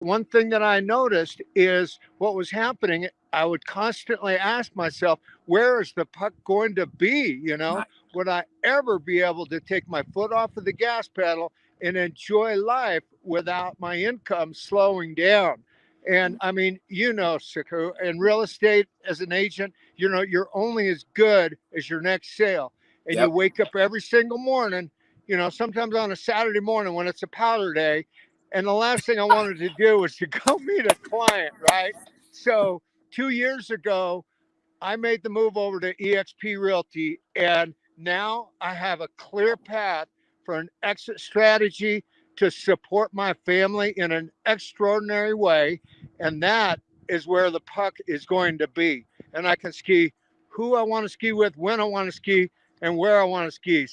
one thing that I noticed is what was happening. I would constantly ask myself, where is the puck going to be? You know, Right. would I ever be able to take my foot off of the gas pedal and enjoy life without my income slowing down? And mm. I mean, you know, Siku, in real estate as an agent, you know, you're only as good as your next sale. And you wake up every single morning, you know, sometimes on a Saturday morning when it's a powder day. And the last thing I wanted to do was to go meet a client, right? So two years ago, I made the move over to EXP Realty, and now I have a clear path for an exit strategy to support my family in an extraordinary way. And that is where the puck is going to be. And I can ski who I want to ski with, when I want to ski, and where I want to ski.